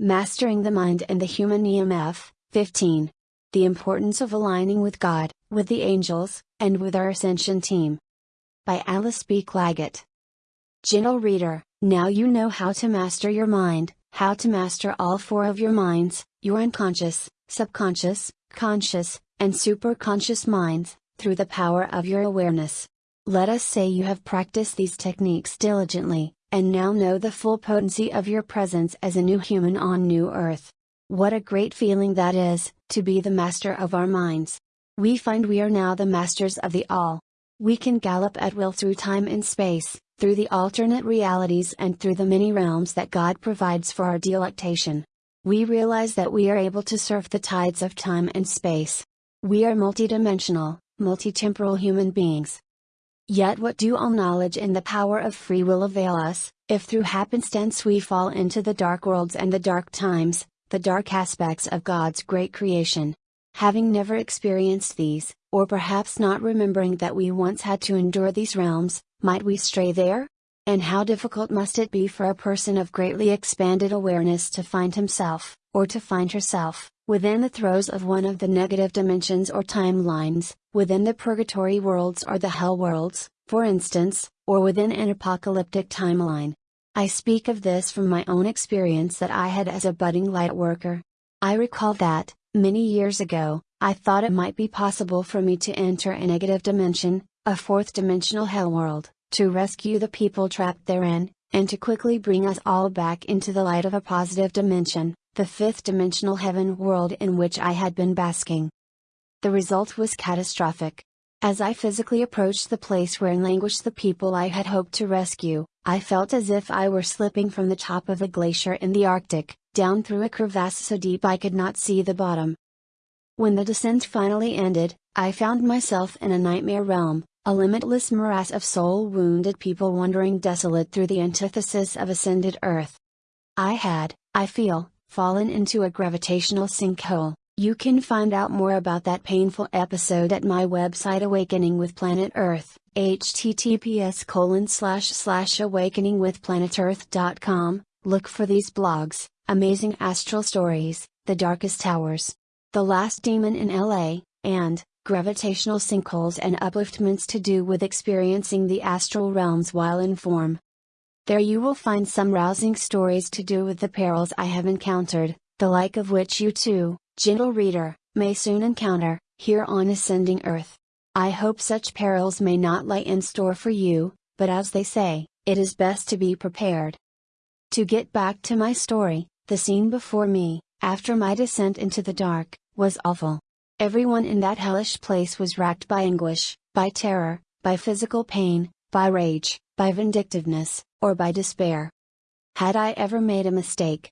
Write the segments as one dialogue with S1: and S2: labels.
S1: Mastering the Mind and the Human EMF, 15. The Importance of Aligning with God, with the Angels, and with our Ascension Team. By Alice B. Clagett. Gentle reader, now you know how to master your mind, how to master all four of your minds, your unconscious, subconscious, conscious, and superconscious minds, through the power of your awareness. Let us say you have practiced these techniques diligently, and now know the full potency of your presence as a new human on New Earth. What a great feeling that is, to be the master of our minds. We find we are now the masters of the all. We can gallop at will through time and space, through the alternate realities and through the many realms that God provides for our delectation. We realize that we are able to surf the tides of time and space. We are multidimensional, multitemporal human beings, Yet what do all knowledge and the power of free will avail us, if through happenstance we fall into the dark worlds and the dark times, the dark aspects of God's great creation? Having never experienced these, or perhaps not remembering that we once had to endure these realms, might we stray there? And how difficult must it be for a person of greatly expanded awareness to find himself, or to find herself, within the throes of one of the negative dimensions or timelines, within the purgatory worlds or the hell worlds, for instance, or within an apocalyptic timeline. I speak of this from my own experience that I had as a budding light worker. I recall that, many years ago, I thought it might be possible for me to enter a negative dimension, a fourth dimensional hell world, to rescue the people trapped therein, and to quickly bring us all back into the light of a positive dimension the fifth dimensional heaven world in which I had been basking. The result was catastrophic. As I physically approached the place where languished the people I had hoped to rescue, I felt as if I were slipping from the top of a glacier in the Arctic, down through a crevasse so deep I could not see the bottom. When the descent finally ended, I found myself in a nightmare realm, a limitless morass of soul wounded people wandering desolate through the antithesis of ascended earth. I had, I feel, fallen into a gravitational sinkhole. You can find out more about that painful episode at my website Awakening with Planet Earth, https colon slash slash awakeningwithplanetearth.com. Look for these blogs, Amazing Astral Stories, The Darkest Towers, The Last Demon in LA, and Gravitational Sinkholes and Upliftments to do with experiencing the astral realms while in form. There you will find some rousing stories to do with the perils I have encountered, the like of which you too, gentle reader, may soon encounter, here on ascending earth. I hope such perils may not lie in store for you, but as they say, it is best to be prepared. To get back to my story, the scene before me, after my descent into the dark, was awful. Everyone in that hellish place was racked by anguish, by terror, by physical pain, by rage, by vindictiveness, or by despair. Had I ever made a mistake?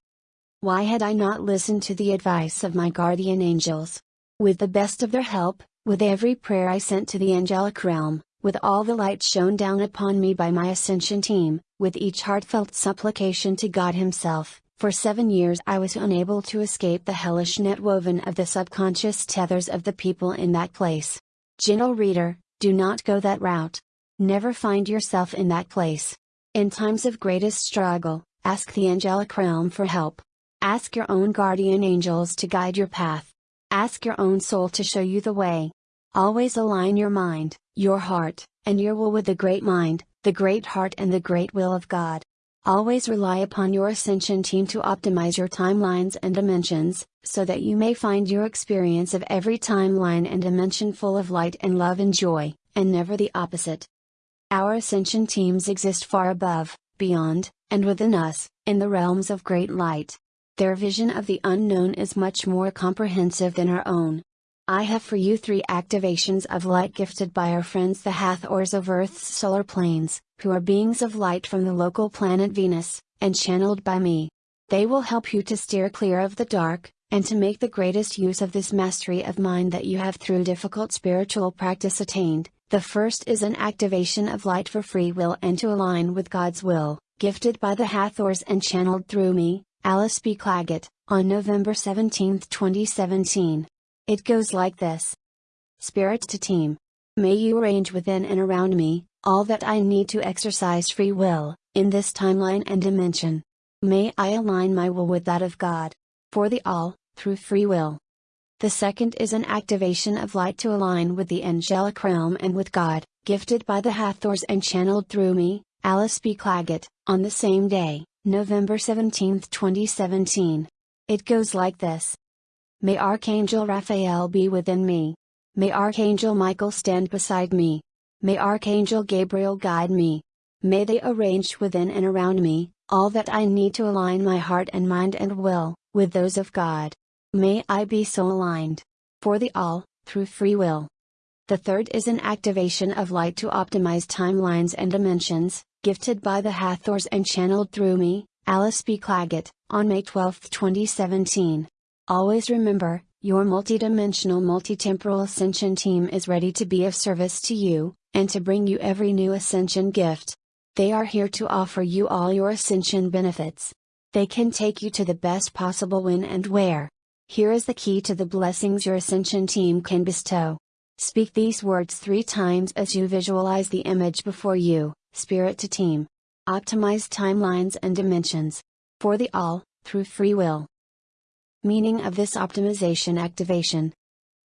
S1: Why had I not listened to the advice of my guardian angels? With the best of their help, with every prayer I sent to the angelic realm, with all the light shone down upon me by my ascension team, with each heartfelt supplication to God Himself, for seven years I was unable to escape the hellish net woven of the subconscious tethers of the people in that place. Gentle reader, do not go that route. Never find yourself in that place. In times of greatest struggle, ask the angelic realm for help. Ask your own guardian angels to guide your path. Ask your own soul to show you the way. Always align your mind, your heart, and your will with the great mind, the great heart, and the great will of God. Always rely upon your ascension team to optimize your timelines and dimensions, so that you may find your experience of every timeline and dimension full of light and love and joy, and never the opposite. Our ascension teams exist far above, beyond, and within us, in the realms of great light. Their vision of the unknown is much more comprehensive than our own. I have for you three activations of light gifted by our friends the Hathors of Earth's solar planes, who are beings of light from the local planet Venus, and channeled by me. They will help you to steer clear of the dark, and to make the greatest use of this mastery of mind that you have through difficult spiritual practice attained, the first is an activation of light for free will and to align with God's will, gifted by the Hathors and channeled through me, Alice B. Clagett, on November 17, 2017. It goes like this Spirit to Team. May you arrange within and around me, all that I need to exercise free will, in this timeline and dimension. May I align my will with that of God. For the all, through free will. The second is an activation of light to align with the angelic realm and with God, gifted by the Hathors and channeled through me, Alice B. Clagett, on the same day, November 17, 2017. It goes like this May Archangel Raphael be within me. May Archangel Michael stand beside me. May Archangel Gabriel guide me. May they arrange within and around me, all that I need to align my heart and mind and will, with those of God. May I be so aligned. For the all, through free will. The third is an activation of light to optimize timelines and dimensions, gifted by the Hathors and channeled through me, Alice B. Clagett, on May 12, 2017. Always remember, your multidimensional multitemporal ascension team is ready to be of service to you, and to bring you every new ascension gift. They are here to offer you all your ascension benefits. They can take you to the best possible when and where. Here is the key to the blessings your Ascension team can bestow. Speak these words three times as you visualize the image before you Spirit to Team. Optimize timelines and dimensions. For the all, through free will. Meaning of this optimization activation.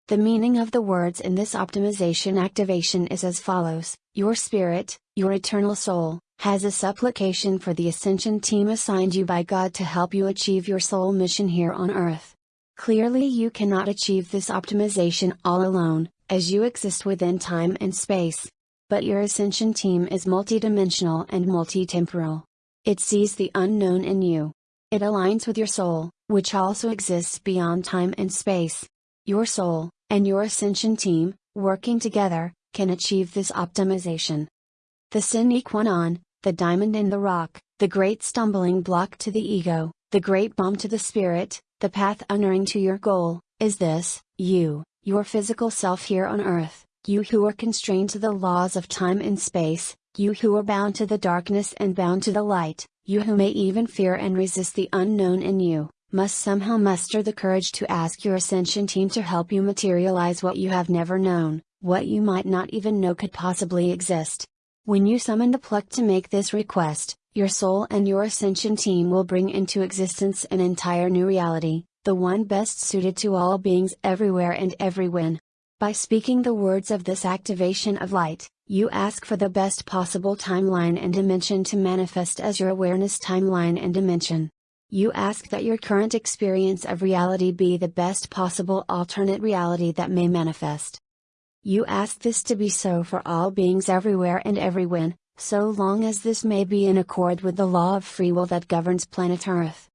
S1: The meaning of the words in this optimization activation is as follows Your spirit, your eternal soul, has a supplication for the Ascension team assigned you by God to help you achieve your soul mission here on Earth. Clearly, you cannot achieve this optimization all alone, as you exist within time and space. But your ascension team is multidimensional and multitemporal. It sees the unknown in you. It aligns with your soul, which also exists beyond time and space. Your soul, and your ascension team, working together, can achieve this optimization. The sine qua the diamond in the rock, the great stumbling block to the ego, the great balm to the spirit, the path unerring to your goal, is this you, your physical self here on earth, you who are constrained to the laws of time and space, you who are bound to the darkness and bound to the light, you who may even fear and resist the unknown in you, must somehow muster the courage to ask your ascension team to help you materialize what you have never known, what you might not even know could possibly exist. When you summon the pluck to make this request, your soul and your ascension team will bring into existence an entire new reality, the one best suited to all beings everywhere and everywhen. By speaking the words of this activation of light, you ask for the best possible timeline and dimension to manifest as your awareness timeline and dimension. You ask that your current experience of reality be the best possible alternate reality that may manifest. You ask this to be so for all beings everywhere and everywhen, so long as this may be in accord with the law of free will that governs planet Earth.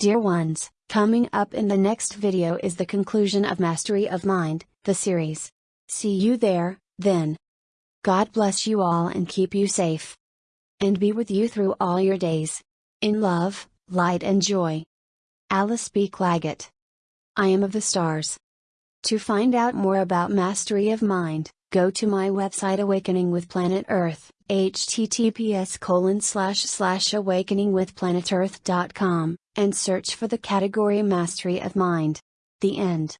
S1: Dear ones, coming up in the next video is the conclusion of Mastery of Mind, the series. See you there, then. God bless you all and keep you safe. And be with you through all your days. In love, light and joy. Alice B. Clagett. I am of the stars. To find out more about Mastery of Mind, go to my website Awakening with Planet Earth https colon slash slash awakeningwithplanetearth.com, and search for the category Mastery of Mind. The end.